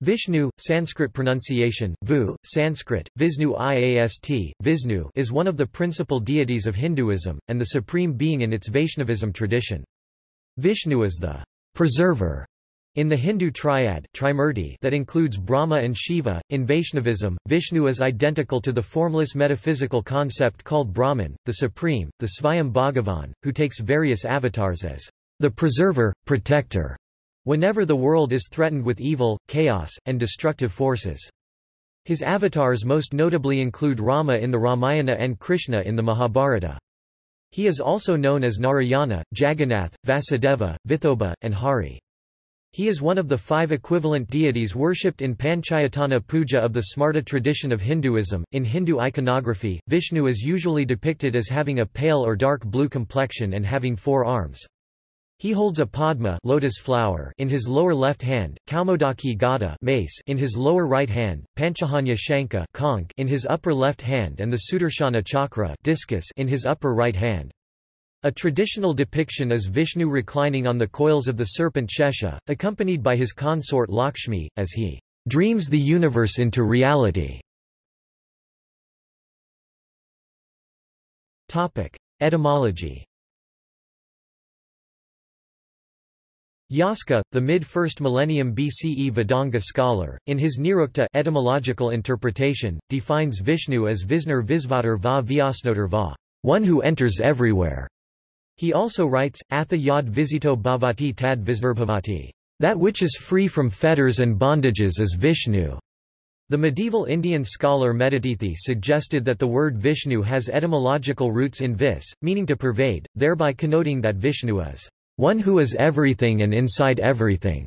Vishnu, Sanskrit pronunciation, Vu, Sanskrit, Visnu Iast, Visnu is one of the principal deities of Hinduism, and the supreme being in its Vaishnavism tradition. Vishnu is the preserver in the Hindu triad Trimurti that includes Brahma and Shiva, in Vaishnavism, Vishnu is identical to the formless metaphysical concept called Brahman, the supreme, the Svayam Bhagavan, who takes various avatars as the preserver, protector, whenever the world is threatened with evil, chaos, and destructive forces. His avatars most notably include Rama in the Ramayana and Krishna in the Mahabharata. He is also known as Narayana, Jagannath, Vasudeva, Vithoba, and Hari. He is one of the five equivalent deities worshipped in Panchayatana puja of the Smarta tradition of Hinduism. In Hindu iconography, Vishnu is usually depicted as having a pale or dark blue complexion and having four arms. He holds a padma lotus flower in his lower left hand, Kaumodaki gada mace in his lower right hand, Panchajanya Shanka conch in his upper left hand and the Sudarshana chakra discus in his upper right hand. A traditional depiction is Vishnu reclining on the coils of the serpent Shesha, accompanied by his consort Lakshmi, as he dreams the universe into reality. Etymology Yaska, the mid-1st millennium BCE Vedanga scholar, in his Nirukta etymological interpretation, defines Vishnu as Visnur Visvatar va Vyasnotar va, one who enters everywhere. He also writes, Atha yad visito bhavati tad visnurbhavati, that which is free from fetters and bondages is Vishnu. The medieval Indian scholar Medhatithi suggested that the word Vishnu has etymological roots in vis, meaning to pervade, thereby connoting that Vishnu is one who is everything and inside everything.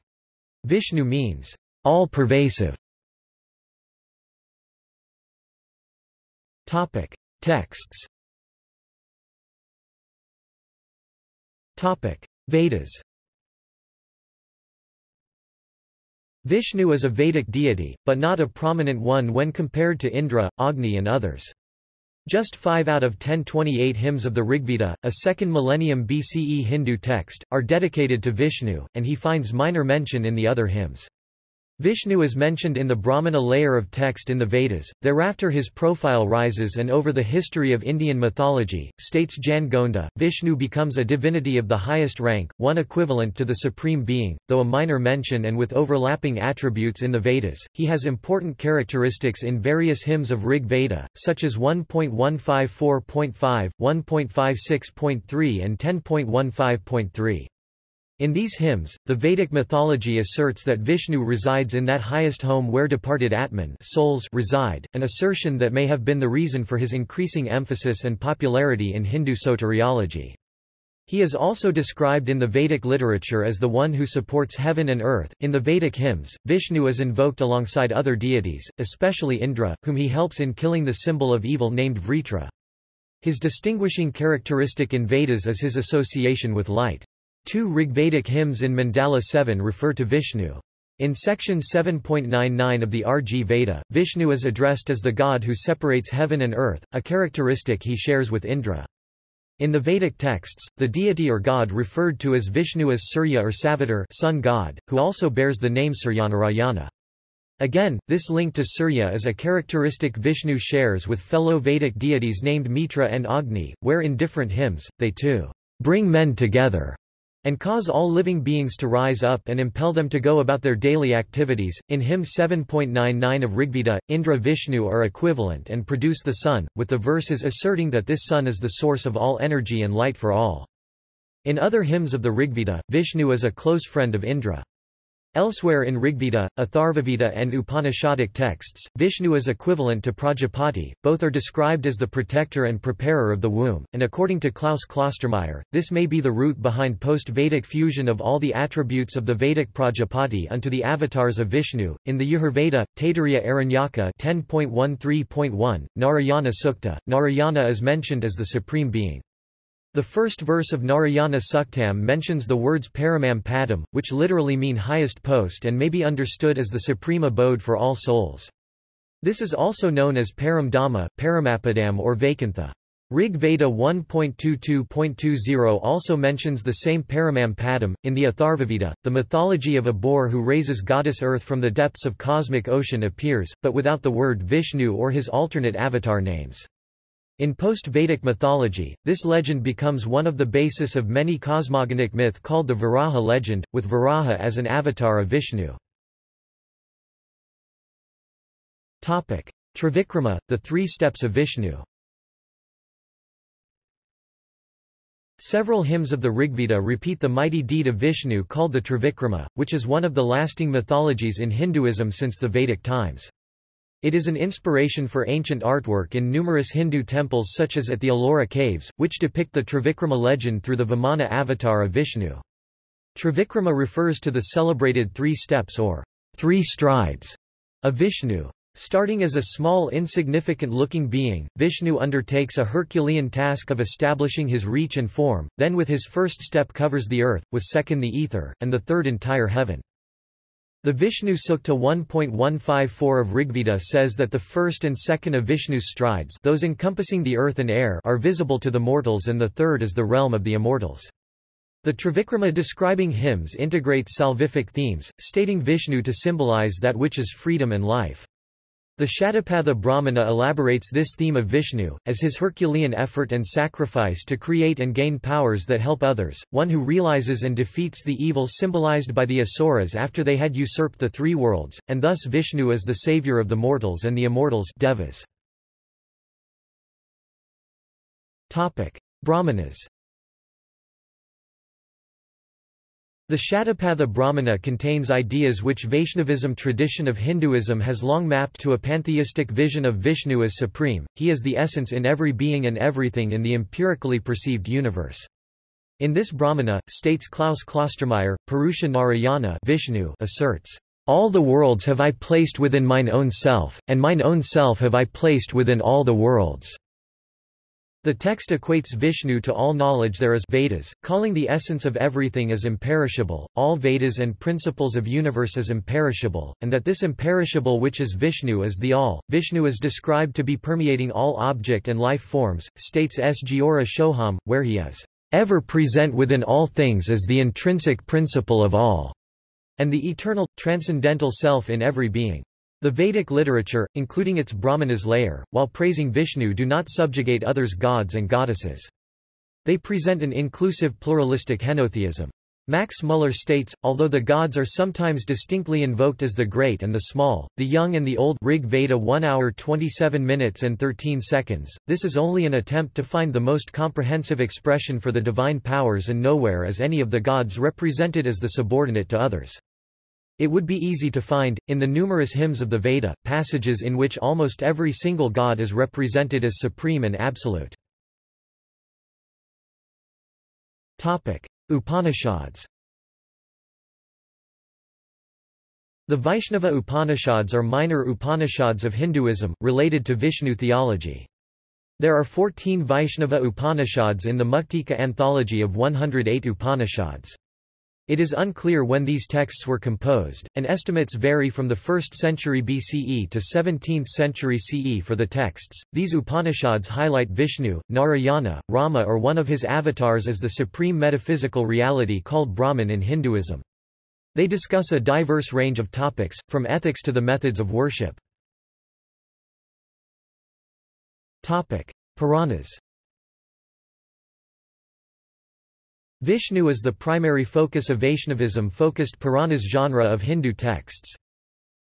Vishnu means all-pervasive. Topic: Texts. Topic: Vedas. Vishnu is a Vedic deity, but not a prominent one when compared to Indra, Agni and others. Just 5 out of 1028 hymns of the Rigveda, a 2nd millennium BCE Hindu text, are dedicated to Vishnu, and he finds minor mention in the other hymns. Vishnu is mentioned in the Brahmana layer of text in the Vedas, thereafter his profile rises and over the history of Indian mythology, states Jan Gonda, Vishnu becomes a divinity of the highest rank, one equivalent to the supreme being, though a minor mention and with overlapping attributes in the Vedas, he has important characteristics in various hymns of Rig Veda, such as 1.154.5, 1.56.3 and 10.15.3. In these hymns, the Vedic mythology asserts that Vishnu resides in that highest home where departed Atman souls reside, an assertion that may have been the reason for his increasing emphasis and popularity in Hindu soteriology. He is also described in the Vedic literature as the one who supports heaven and earth. In the Vedic hymns, Vishnu is invoked alongside other deities, especially Indra, whom he helps in killing the symbol of evil named Vritra. His distinguishing characteristic in Vedas is his association with light. Two Rigvedic hymns in Mandala 7 refer to Vishnu. In section 7.99 of the RG Veda, Vishnu is addressed as the god who separates heaven and earth, a characteristic he shares with Indra. In the Vedic texts, the deity or god referred to as Vishnu is Surya or Savitar sun god, who also bears the name Suryanarayana. Again, this link to Surya is a characteristic Vishnu shares with fellow Vedic deities named Mitra and Agni, where in different hymns, they too bring men together and cause all living beings to rise up and impel them to go about their daily activities. In hymn 7.99 of Rigveda, Indra Vishnu are equivalent and produce the sun, with the verses asserting that this sun is the source of all energy and light for all. In other hymns of the Rigveda, Vishnu is a close friend of Indra. Elsewhere in Rigveda, Atharvaveda and Upanishadic texts, Vishnu is equivalent to Prajapati, both are described as the protector and preparer of the womb, and according to Klaus Klostermaier, this may be the root behind post-Vedic fusion of all the attributes of the Vedic Prajapati unto the avatars of Vishnu. In the Yajurveda, Taittiriya Aranyaka 10.13.1, Narayana Sukta, Narayana is mentioned as the supreme being. The first verse of Narayana Suktam mentions the words Paramam Padam, which literally mean highest post and may be understood as the supreme abode for all souls. This is also known as Param Dhamma, Paramapadam or Vaikuntha. Rig Veda 1.22.20 also mentions the same Paramam Padam. In the Atharvaveda, the mythology of a boar who raises goddess Earth from the depths of cosmic ocean appears, but without the word Vishnu or his alternate avatar names. In post-Vedic mythology, this legend becomes one of the basis of many cosmogonic myth called the Varaha legend, with Varaha as an avatar of Vishnu. Trivikrama, the three steps of Vishnu Several hymns of the Rigveda repeat the mighty deed of Vishnu called the Trivikrama, which is one of the lasting mythologies in Hinduism since the Vedic times. It is an inspiration for ancient artwork in numerous Hindu temples such as at the Ellora caves, which depict the Trivikrama legend through the Vamana avatar of Vishnu. Trivikrama refers to the celebrated three steps or three strides of Vishnu. Starting as a small insignificant-looking being, Vishnu undertakes a Herculean task of establishing his reach and form, then with his first step covers the earth, with second the ether, and the third entire heaven. The Vishnu Sukta 1.154 of Rigveda says that the first and second of Vishnu's strides those encompassing the earth and air are visible to the mortals and the third is the realm of the immortals. The Trivikrama describing hymns integrates salvific themes, stating Vishnu to symbolize that which is freedom and life. The Shatapatha Brahmana elaborates this theme of Vishnu, as his Herculean effort and sacrifice to create and gain powers that help others, one who realizes and defeats the evil symbolized by the Asuras after they had usurped the three worlds, and thus Vishnu is the savior of the mortals and the immortals. Devas. Brahmanas The Shatapatha Brahmana contains ideas which Vaishnavism tradition of Hinduism has long mapped to a pantheistic vision of Vishnu as supreme, he is the essence in every being and everything in the empirically perceived universe. In this Brahmana, states Klaus Klostermaier, Purusha Narayana Vishnu asserts, All the worlds have I placed within mine own self, and mine own self have I placed within all the worlds. The text equates Vishnu to all knowledge there is Vedas, calling the essence of everything as imperishable, all Vedas and principles of universe as imperishable, and that this imperishable which is Vishnu is the all. Vishnu is described to be permeating all object and life forms, states S. Giora Shoham, where he is ever present within all things as the intrinsic principle of all, and the eternal, transcendental self in every being. The Vedic literature, including its Brahmanas layer, while praising Vishnu do not subjugate others' gods and goddesses. They present an inclusive pluralistic henotheism. Max Muller states, although the gods are sometimes distinctly invoked as the great and the small, the young and the old Rig Veda 1 hour 27 minutes and 13 seconds, this is only an attempt to find the most comprehensive expression for the divine powers and nowhere is any of the gods represented as the subordinate to others. It would be easy to find, in the numerous hymns of the Veda, passages in which almost every single god is represented as supreme and absolute. Upanishads The Vaishnava Upanishads are minor Upanishads of Hinduism, related to Vishnu theology. There are 14 Vaishnava Upanishads in the Muktika anthology of 108 Upanishads. It is unclear when these texts were composed, and estimates vary from the 1st century BCE to 17th century CE for the texts. These Upanishads highlight Vishnu, Narayana, Rama or one of his avatars as the supreme metaphysical reality called Brahman in Hinduism. They discuss a diverse range of topics, from ethics to the methods of worship. Topic: Puranas Vishnu is the primary focus of Vaishnavism-focused Puranas genre of Hindu texts.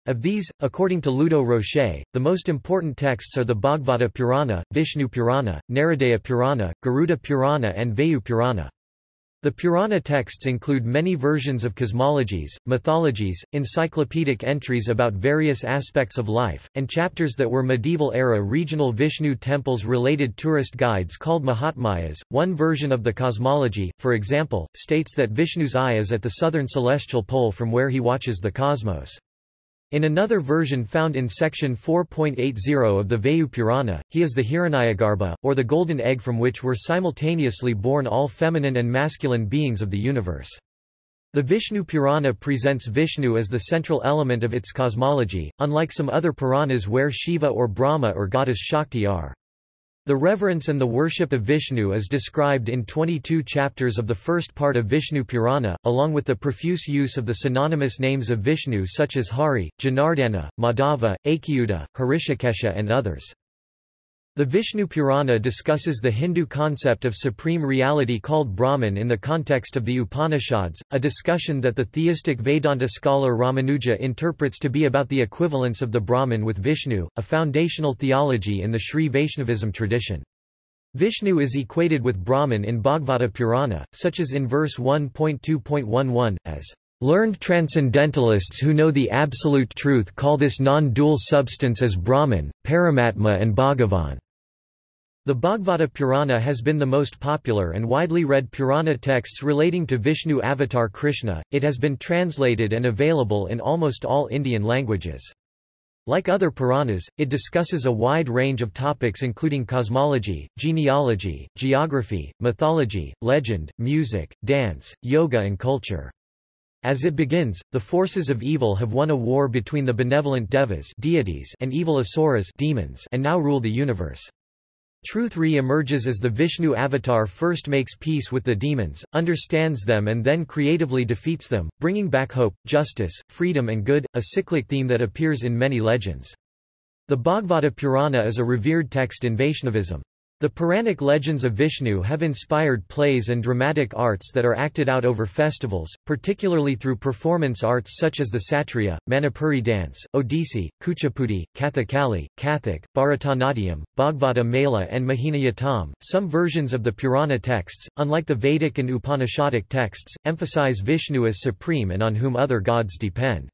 Of these, according to Ludo Rocher, the most important texts are the Bhagavata Purana, Vishnu Purana, Naradaya Purana, Garuda Purana and Vayu Purana. The Purana texts include many versions of cosmologies, mythologies, encyclopedic entries about various aspects of life, and chapters that were medieval-era regional Vishnu temples-related tourist guides called Mahatmyas. One version of the cosmology, for example, states that Vishnu's eye is at the southern celestial pole from where he watches the cosmos. In another version found in section 4.80 of the Vayu Purana, he is the Hiranyagarbha, or the golden egg from which were simultaneously born all feminine and masculine beings of the universe. The Vishnu Purana presents Vishnu as the central element of its cosmology, unlike some other Puranas where Shiva or Brahma or goddess Shakti are. The reverence and the worship of Vishnu is described in 22 chapters of the first part of Vishnu Purana, along with the profuse use of the synonymous names of Vishnu such as Hari, Janardana, Madhava, Achyuta, Harishikesha and others. The Vishnu Purana discusses the Hindu concept of supreme reality called Brahman in the context of the Upanishads, a discussion that the theistic Vedanta scholar Ramanuja interprets to be about the equivalence of the Brahman with Vishnu, a foundational theology in the Sri Vaishnavism tradition. Vishnu is equated with Brahman in Bhagavata Purana, such as in verse 1.2.11, as Learned transcendentalists who know the absolute truth call this non-dual substance as Brahman, Paramatma and Bhagavan. The Bhagavata Purana has been the most popular and widely read Purana texts relating to Vishnu avatar Krishna, it has been translated and available in almost all Indian languages. Like other Puranas, it discusses a wide range of topics including cosmology, genealogy, geography, mythology, legend, music, dance, yoga and culture. As it begins, the forces of evil have won a war between the benevolent devas deities and evil asuras demons and now rule the universe. Truth re-emerges as the Vishnu avatar first makes peace with the demons, understands them and then creatively defeats them, bringing back hope, justice, freedom and good, a cyclic theme that appears in many legends. The Bhagavata Purana is a revered text in Vaishnavism. The Puranic legends of Vishnu have inspired plays and dramatic arts that are acted out over festivals, particularly through performance arts such as the Satriya, Manipuri dance, Odissi, Kuchipudi, Kathakali, Kathak, Bharatanatyam, Bhagavata Mela and Mohiniyattam. Some versions of the Purana texts, unlike the Vedic and Upanishadic texts, emphasize Vishnu as supreme and on whom other gods depend.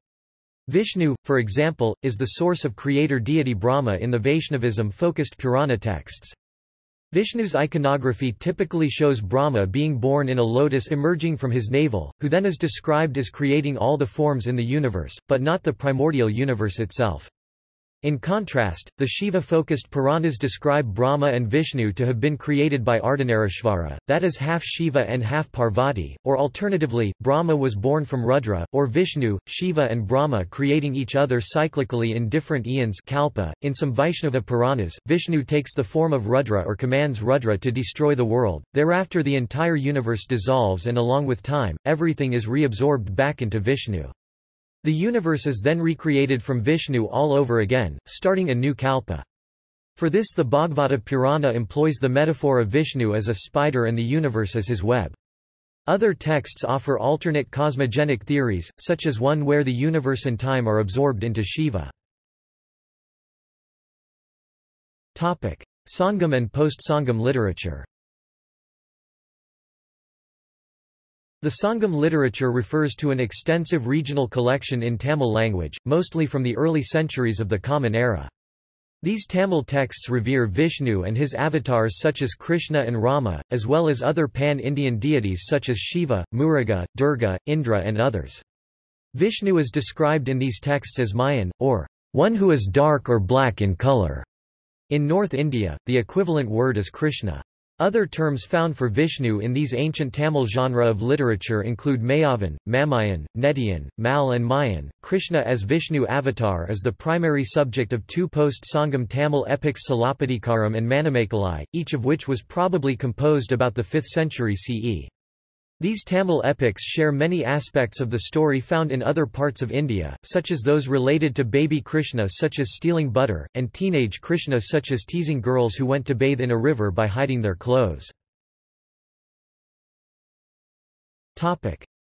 Vishnu, for example, is the source of creator deity Brahma in the Vaishnavism-focused Purana texts. Vishnu's iconography typically shows Brahma being born in a lotus emerging from his navel, who then is described as creating all the forms in the universe, but not the primordial universe itself. In contrast, the Shiva-focused Puranas describe Brahma and Vishnu to have been created by Ardhanarishvara, that is half Shiva and half Parvati, or alternatively, Brahma was born from Rudra, or Vishnu, Shiva and Brahma creating each other cyclically in different eons kalpa. .In some Vaishnava Puranas, Vishnu takes the form of Rudra or commands Rudra to destroy the world, thereafter the entire universe dissolves and along with time, everything is reabsorbed back into Vishnu. The universe is then recreated from Vishnu all over again, starting a new kalpa. For this the Bhagavata Purana employs the metaphor of Vishnu as a spider and the universe as his web. Other texts offer alternate cosmogenic theories, such as one where the universe and time are absorbed into Shiva. Topic. Sangam and post-Sangam literature The Sangam literature refers to an extensive regional collection in Tamil language, mostly from the early centuries of the Common Era. These Tamil texts revere Vishnu and his avatars such as Krishna and Rama, as well as other pan-Indian deities such as Shiva, Muruga, Durga, Indra and others. Vishnu is described in these texts as Mayan, or one who is dark or black in color. In North India, the equivalent word is Krishna. Other terms found for Vishnu in these ancient Tamil genre of literature include Mayavan, Mamayan, Netiyan, Mal and Mayan. Krishna as Vishnu avatar is the primary subject of two post-Sangam Tamil epics Silappatikaram and Manimekalai, each of which was probably composed about the 5th century CE. These Tamil epics share many aspects of the story found in other parts of India, such as those related to baby Krishna such as stealing butter, and teenage Krishna such as teasing girls who went to bathe in a river by hiding their clothes.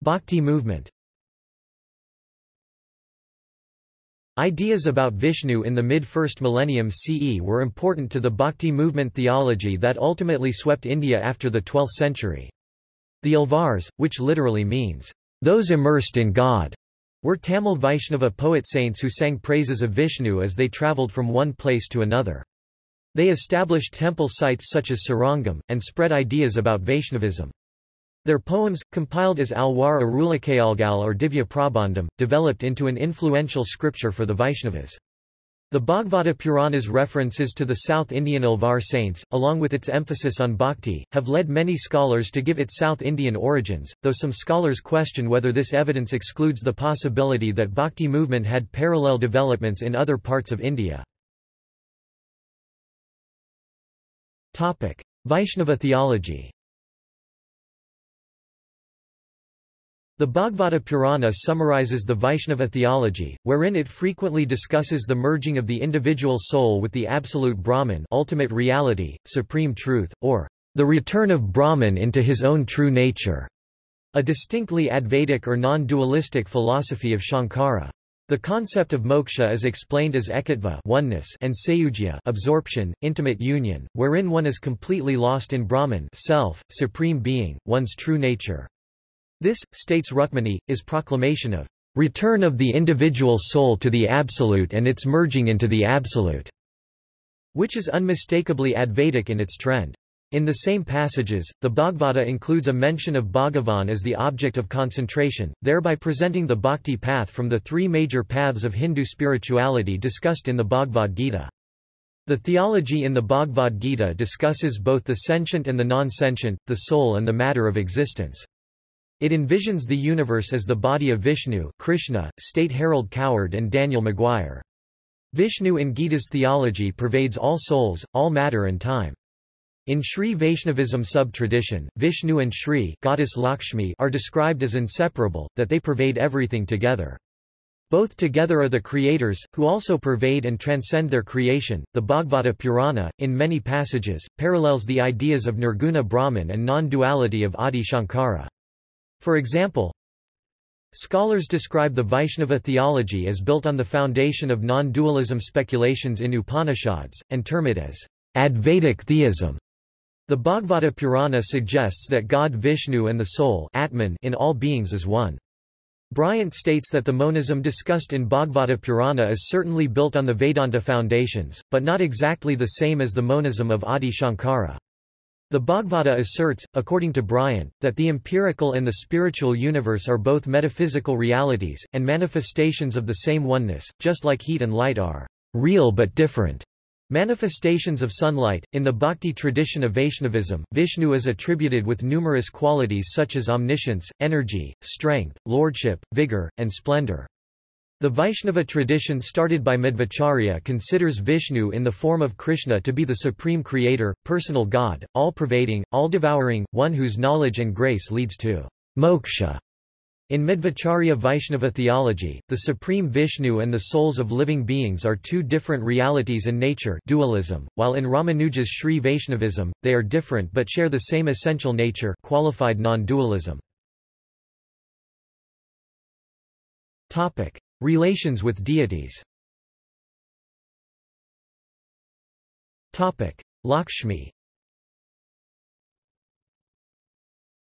Bhakti movement Ideas about Vishnu in the mid-first millennium CE were important to the Bhakti movement theology that ultimately swept India after the 12th century. The Alvars, which literally means, those immersed in God, were Tamil Vaishnava poet saints who sang praises of Vishnu as they travelled from one place to another. They established temple sites such as Srirangam, and spread ideas about Vaishnavism. Their poems, compiled as Alwar Arulicheyalgal or Divya Prabandham, developed into an influential scripture for the Vaishnavas. The Bhagavata Purana's references to the South Indian Alvar saints, along with its emphasis on bhakti, have led many scholars to give it South Indian origins, though some scholars question whether this evidence excludes the possibility that bhakti movement had parallel developments in other parts of India. Vaishnava theology The Bhagavata Purana summarizes the Vaishnava theology, wherein it frequently discusses the merging of the individual soul with the absolute Brahman ultimate reality, supreme truth, or the return of Brahman into his own true nature, a distinctly Advaitic or non-dualistic philosophy of Shankara. The concept of moksha is explained as ekatva oneness and sayujya absorption, intimate union, wherein one is completely lost in Brahman self, supreme being, one's true nature. This, states Rukmini, is proclamation of return of the individual soul to the Absolute and its merging into the Absolute, which is unmistakably Advaitic in its trend. In the same passages, the Bhagavata includes a mention of Bhagavan as the object of concentration, thereby presenting the bhakti path from the three major paths of Hindu spirituality discussed in the Bhagavad Gita. The theology in the Bhagavad Gita discusses both the sentient and the non-sentient, the soul and the matter of existence. It envisions the universe as the body of Vishnu Krishna, state Harold Coward and Daniel Maguire. Vishnu in Gita's theology pervades all souls, all matter and time. In Sri Vaishnavism sub-tradition, Vishnu and Sri goddess Lakshmi are described as inseparable, that they pervade everything together. Both together are the creators, who also pervade and transcend their creation. The Bhagavata Purana, in many passages, parallels the ideas of Nirguna Brahman and non-duality of Adi Shankara. For example, Scholars describe the Vaishnava theology as built on the foundation of non-dualism speculations in Upanishads, and term it as Advaitic theism. The Bhagavata Purana suggests that God Vishnu and the soul Atman in all beings is one. Bryant states that the monism discussed in Bhagavata Purana is certainly built on the Vedanta foundations, but not exactly the same as the monism of Adi Shankara. The Bhagavata asserts, according to Bryant, that the empirical and the spiritual universe are both metaphysical realities, and manifestations of the same oneness, just like heat and light are real but different. Manifestations of sunlight. In the bhakti tradition of Vaishnavism, Vishnu is attributed with numerous qualities such as omniscience, energy, strength, lordship, vigor, and splendor. The Vaishnava tradition started by Madhvacharya considers Vishnu in the form of Krishna to be the supreme creator, personal God, all-pervading, all-devouring, one whose knowledge and grace leads to moksha. In Madhvacharya Vaishnava theology, the supreme Vishnu and the souls of living beings are two different realities in nature dualism, while in Ramanuja's Sri Vaishnavism, they are different but share the same essential nature qualified non-dualism. Relations with deities Lakshmi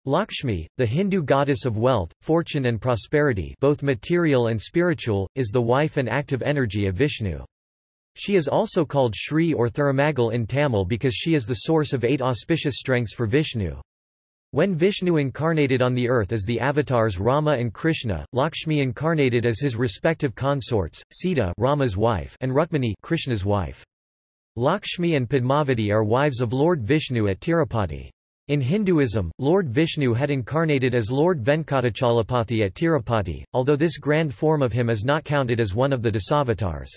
Lakshmi, the Hindu goddess of wealth, fortune and prosperity both material and spiritual, is the wife and active energy of Vishnu. She is also called Shri or Thirumagal in Tamil because she is the source of eight auspicious strengths for Vishnu. When Vishnu incarnated on the earth as the avatars Rama and Krishna, Lakshmi incarnated as his respective consorts, Sita Rama's wife and Rukmini Krishna's wife. Lakshmi and Padmavati are wives of Lord Vishnu at Tirupati. In Hinduism, Lord Vishnu had incarnated as Lord Venkatachalapati at Tirupati, although this grand form of him is not counted as one of the Dasavatars.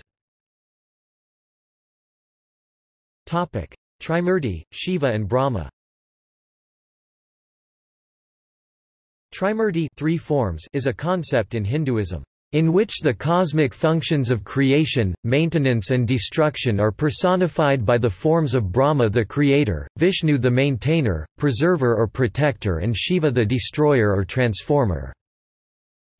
Trimurti, Shiva and Brahma Trimurti three forms is a concept in Hinduism, in which the cosmic functions of creation, maintenance and destruction are personified by the forms of Brahma the creator, Vishnu the maintainer, preserver or protector and Shiva the destroyer or transformer.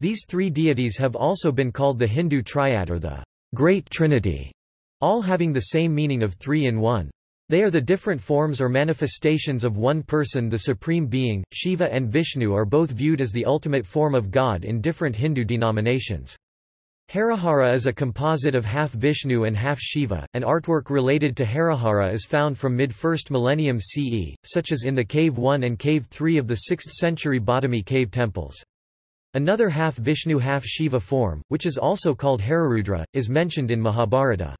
These three deities have also been called the Hindu triad or the Great Trinity, all having the same meaning of three in one. They are the different forms or manifestations of one person the Supreme Being, Shiva and Vishnu are both viewed as the ultimate form of God in different Hindu denominations. Harihara is a composite of half Vishnu and half Shiva. An artwork related to Harihara is found from mid-1st millennium CE, such as in the Cave 1 and Cave 3 of the 6th century Badami cave temples. Another half Vishnu half Shiva form, which is also called Hararudra, is mentioned in Mahabharata.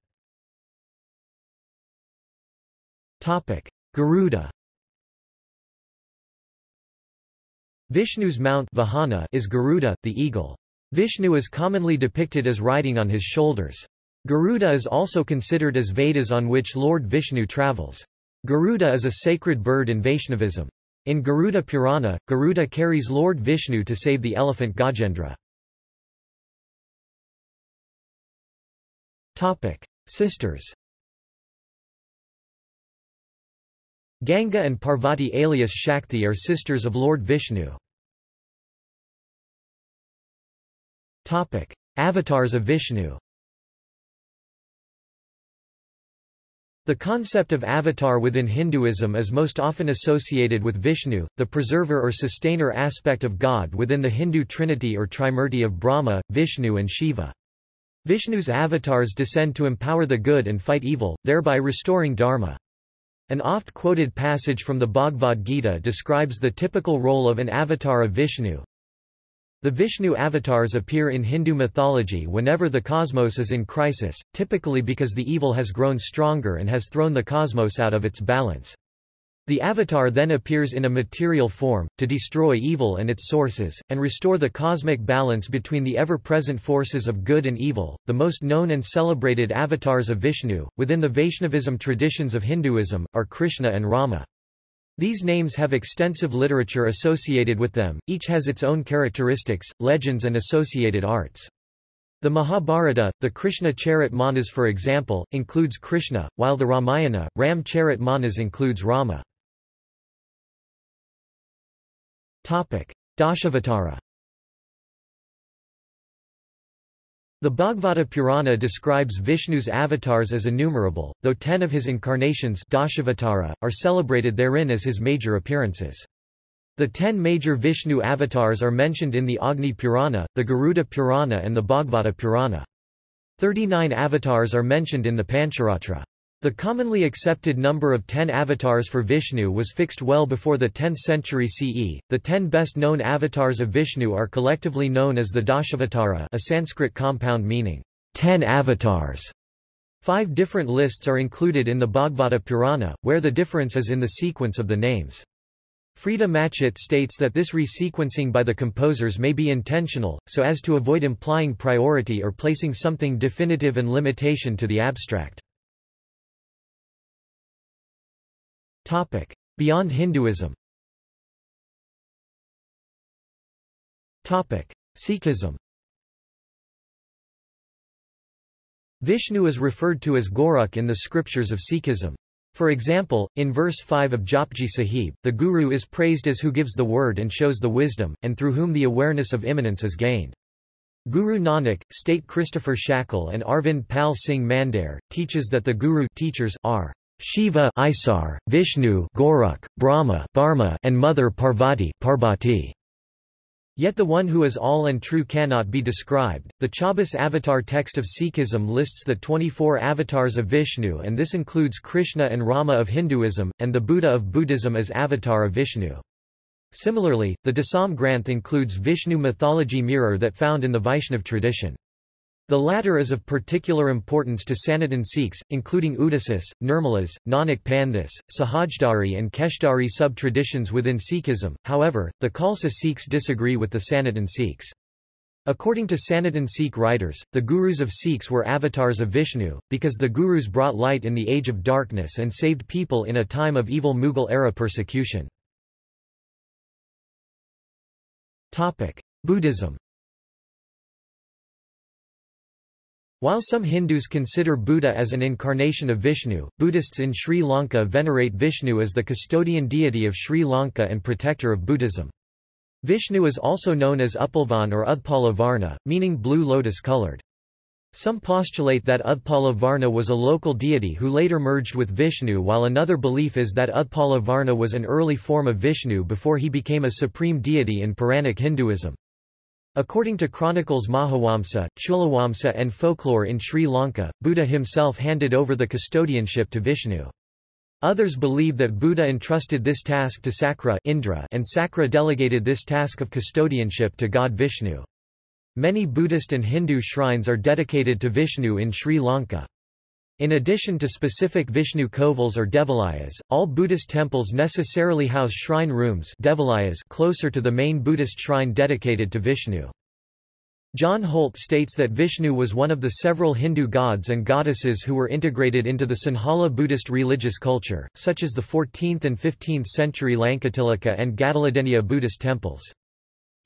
Garuda Vishnu's mount Vahana is Garuda, the eagle. Vishnu is commonly depicted as riding on his shoulders. Garuda is also considered as Vedas on which Lord Vishnu travels. Garuda is a sacred bird in Vaishnavism. In Garuda Purana, Garuda carries Lord Vishnu to save the elephant Gajendra. Sisters Ganga and Parvati alias Shakti are sisters of Lord Vishnu. Topic: Avatars of Vishnu The concept of avatar within Hinduism is most often associated with Vishnu, the preserver or sustainer aspect of God within the Hindu trinity or trimurti of Brahma, Vishnu and Shiva. Vishnu's avatars descend to empower the good and fight evil, thereby restoring dharma. An oft-quoted passage from the Bhagavad Gita describes the typical role of an avatar of Vishnu, the Vishnu avatars appear in Hindu mythology whenever the cosmos is in crisis, typically because the evil has grown stronger and has thrown the cosmos out of its balance. The avatar then appears in a material form, to destroy evil and its sources, and restore the cosmic balance between the ever-present forces of good and evil. The most known and celebrated avatars of Vishnu, within the Vaishnavism traditions of Hinduism, are Krishna and Rama. These names have extensive literature associated with them, each has its own characteristics, legends and associated arts. The Mahabharata, the Krishna Charit Manas for example, includes Krishna, while the Ramayana, Ram Charit Manas includes Rama. Dashavatara The Bhagavata Purana describes Vishnu's avatars as innumerable, though ten of his incarnations Dashavatara, are celebrated therein as his major appearances. The ten major Vishnu avatars are mentioned in the Agni Purana, the Garuda Purana and the Bhagavata Purana. Thirty-nine avatars are mentioned in the Pancharatra. The commonly accepted number of ten avatars for Vishnu was fixed well before the 10th century CE. The ten best known avatars of Vishnu are collectively known as the Dashavatara, a Sanskrit compound meaning ten avatars. Five different lists are included in the Bhagavata Purana, where the difference is in the sequence of the names. Freda Matchett states that this resequencing by the composers may be intentional, so as to avoid implying priority or placing something definitive and limitation to the abstract. Topic. Beyond Hinduism Topic. Sikhism Vishnu is referred to as Gorakh in the scriptures of Sikhism. For example, in verse 5 of Japji Sahib, the Guru is praised as who gives the word and shows the wisdom, and through whom the awareness of immanence is gained. Guru Nanak, state Christopher Shackle and Arvind Pal Singh Mandair, teaches that the Guru teachers are Shiva Isar, Vishnu Gorakh, Brahma Dharma, and Mother Parvati Parbati. Yet the one who is all and true cannot be described. The Chaubis avatar text of Sikhism lists the 24 avatars of Vishnu and this includes Krishna and Rama of Hinduism, and the Buddha of Buddhism as avatar of Vishnu. Similarly, the Dasam Granth includes Vishnu mythology mirror that found in the Vaishnav tradition. The latter is of particular importance to Sanatan Sikhs, including Udasis, Nirmalas, Nanak Panthis, Sahajdari and Keshdhari sub-traditions within Sikhism, however, the Khalsa Sikhs disagree with the Sanatan Sikhs. According to Sanatan Sikh writers, the Gurus of Sikhs were avatars of Vishnu, because the Gurus brought light in the age of darkness and saved people in a time of evil Mughal-era persecution. Buddhism While some Hindus consider Buddha as an incarnation of Vishnu, Buddhists in Sri Lanka venerate Vishnu as the custodian deity of Sri Lanka and protector of Buddhism. Vishnu is also known as Upalvan or Udpala Varna, meaning blue lotus-colored. Some postulate that Udpala Varna was a local deity who later merged with Vishnu while another belief is that Udpala Varna was an early form of Vishnu before he became a supreme deity in Puranic Hinduism. According to chronicles Mahawamsa, Chulawamsa and folklore in Sri Lanka, Buddha himself handed over the custodianship to Vishnu. Others believe that Buddha entrusted this task to Sakra Indra and Sakra delegated this task of custodianship to god Vishnu. Many Buddhist and Hindu shrines are dedicated to Vishnu in Sri Lanka. In addition to specific Vishnu kovils or devalayas, all Buddhist temples necessarily house shrine rooms devalayas closer to the main Buddhist shrine dedicated to Vishnu. John Holt states that Vishnu was one of the several Hindu gods and goddesses who were integrated into the Sinhala Buddhist religious culture, such as the 14th and 15th century Lankatilaka and Gadaladeniya Buddhist temples.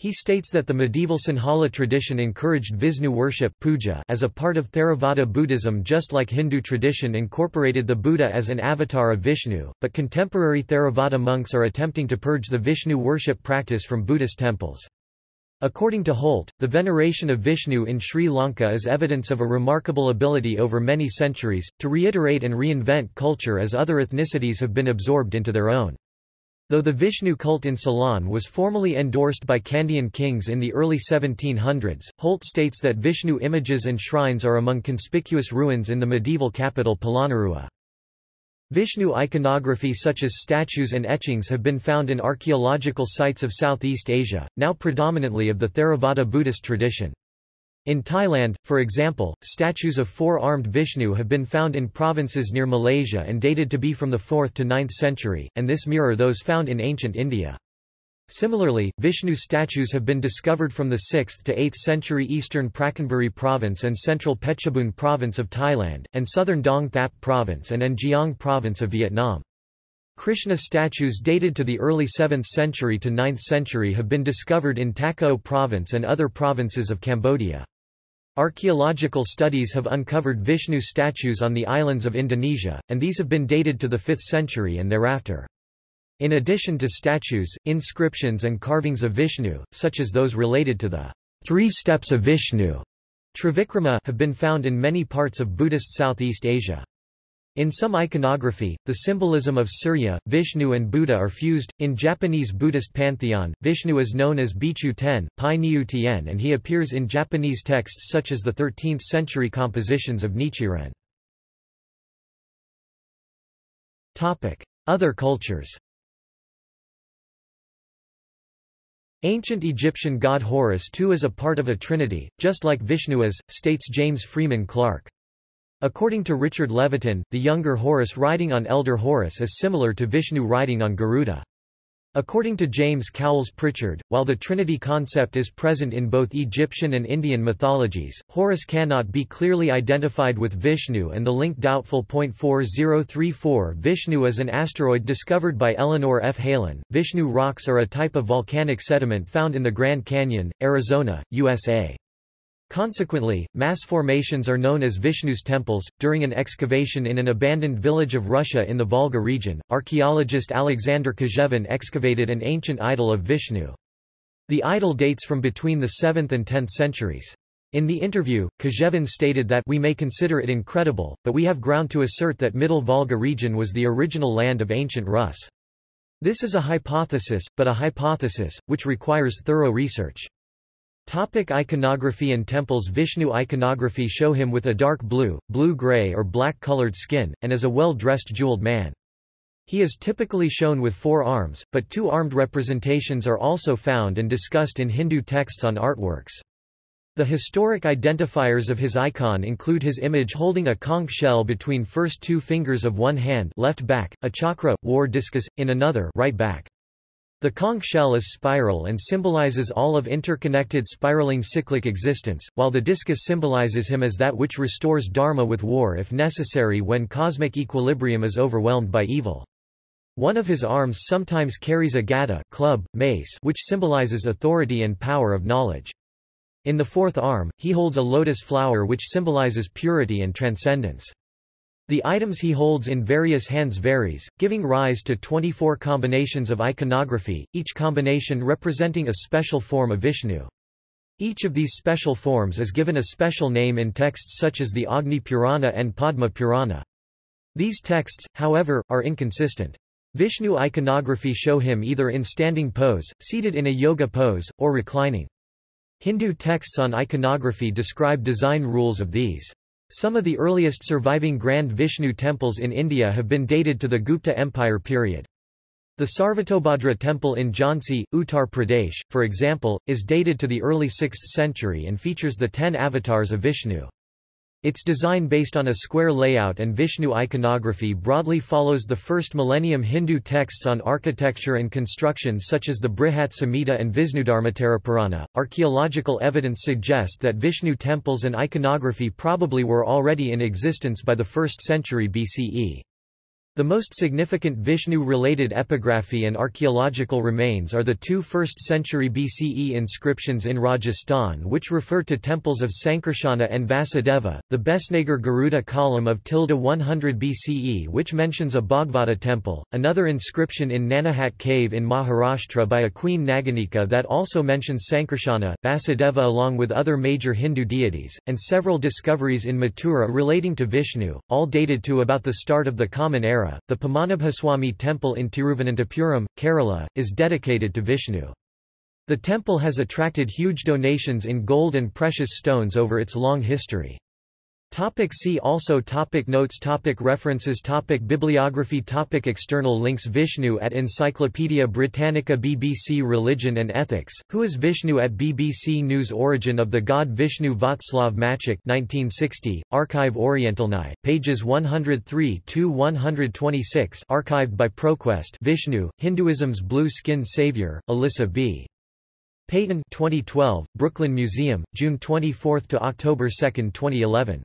He states that the medieval Sinhala tradition encouraged Vishnu worship puja as a part of Theravada Buddhism just like Hindu tradition incorporated the Buddha as an avatar of Vishnu, but contemporary Theravada monks are attempting to purge the Vishnu worship practice from Buddhist temples. According to Holt, the veneration of Vishnu in Sri Lanka is evidence of a remarkable ability over many centuries, to reiterate and reinvent culture as other ethnicities have been absorbed into their own. Though the Vishnu cult in Ceylon was formally endorsed by Kandyan kings in the early 1700s, Holt states that Vishnu images and shrines are among conspicuous ruins in the medieval capital Polonnaruwa. Vishnu iconography such as statues and etchings have been found in archaeological sites of Southeast Asia, now predominantly of the Theravada Buddhist tradition. In Thailand, for example, statues of four-armed Vishnu have been found in provinces near Malaysia and dated to be from the 4th to 9th century, and this mirror those found in ancient India. Similarly, Vishnu statues have been discovered from the 6th to 8th century eastern Prachinburi province and central Phetchabun province of Thailand, and southern Dong Thap province and An Giang province of Vietnam. Krishna statues dated to the early 7th century to 9th century have been discovered in Takeo province and other provinces of Cambodia. Archaeological studies have uncovered Vishnu statues on the islands of Indonesia, and these have been dated to the 5th century and thereafter. In addition to statues, inscriptions and carvings of Vishnu, such as those related to the three steps of Vishnu, Trivikrama, have been found in many parts of Buddhist Southeast Asia. In some iconography, the symbolism of Surya, Vishnu and Buddha are fused. In Japanese Buddhist pantheon, Vishnu is known as Bichu Ten, Pai Niu Tien and he appears in Japanese texts such as the 13th-century compositions of Nichiren. Other cultures Ancient Egyptian god Horus too is a part of a trinity, just like Vishnu is, states James Freeman Clarke. According to Richard Leviton, the younger Horus riding on elder Horus is similar to Vishnu riding on Garuda. According to James Cowles Prichard, while the Trinity concept is present in both Egyptian and Indian mythologies, Horus cannot be clearly identified with Vishnu and the link doubtful. 4034 Vishnu is an asteroid discovered by Eleanor F. Helin. Vishnu rocks are a type of volcanic sediment found in the Grand Canyon, Arizona, USA. Consequently, mass formations are known as Vishnu's temples. During an excavation in an abandoned village of Russia in the Volga region, archaeologist Alexander Kojevin excavated an ancient idol of Vishnu. The idol dates from between the 7th and 10th centuries. In the interview, Kojevin stated that we may consider it incredible, but we have ground to assert that Middle Volga region was the original land of ancient Rus. This is a hypothesis, but a hypothesis, which requires thorough research. Topic iconography and temples Vishnu iconography show him with a dark blue, blue-gray or black-colored skin, and as a well-dressed jeweled man. He is typically shown with four arms, but two armed representations are also found and discussed in Hindu texts on artworks. The historic identifiers of his icon include his image holding a conch shell between first two fingers of one hand left back, a chakra, war discus, in another right back. The conch shell is spiral and symbolizes all of interconnected spiraling cyclic existence, while the discus symbolizes him as that which restores dharma with war if necessary when cosmic equilibrium is overwhelmed by evil. One of his arms sometimes carries a gada club, mace, which symbolizes authority and power of knowledge. In the fourth arm, he holds a lotus flower which symbolizes purity and transcendence. The items he holds in various hands varies, giving rise to 24 combinations of iconography, each combination representing a special form of Vishnu. Each of these special forms is given a special name in texts such as the Agni Purana and Padma Purana. These texts, however, are inconsistent. Vishnu iconography show him either in standing pose, seated in a yoga pose, or reclining. Hindu texts on iconography describe design rules of these. Some of the earliest surviving Grand Vishnu temples in India have been dated to the Gupta Empire period. The Sarvatobhadra temple in Jhansi, Uttar Pradesh, for example, is dated to the early 6th century and features the ten avatars of Vishnu. Its design based on a square layout and Vishnu iconography broadly follows the first millennium Hindu texts on architecture and construction such as the Brihat Samhita and Vishnudharmottara Archaeological evidence suggests that Vishnu temples and iconography probably were already in existence by the 1st century BCE. The most significant Vishnu-related epigraphy and archaeological remains are the two 1st century BCE inscriptions in Rajasthan which refer to temples of Sankarsana and Vasudeva, the Besnagar Garuda column of tilde 100 BCE which mentions a Bhagavata temple, another inscription in Nanahat cave in Maharashtra by a queen Naganika that also mentions Sankarsana, Vasudeva along with other major Hindu deities, and several discoveries in Mathura relating to Vishnu, all dated to about the start of the Common Era the Padmanabhaswamy temple in Tiruvananthapuram, Kerala, is dedicated to Vishnu. The temple has attracted huge donations in gold and precious stones over its long history. Topic see also topic Notes topic References topic Bibliography topic External links Vishnu at Encyclopaedia Britannica BBC Religion and Ethics, Who is Vishnu at BBC News Origin of the god Vishnu Václav Maček 1960, Archive Orientalnai, pages 103–126 archived by ProQuest Vishnu, Hinduism's Blue-Skinned Savior, Alyssa B. Peyton 2012, Brooklyn Museum, June 24–October 2, 2011.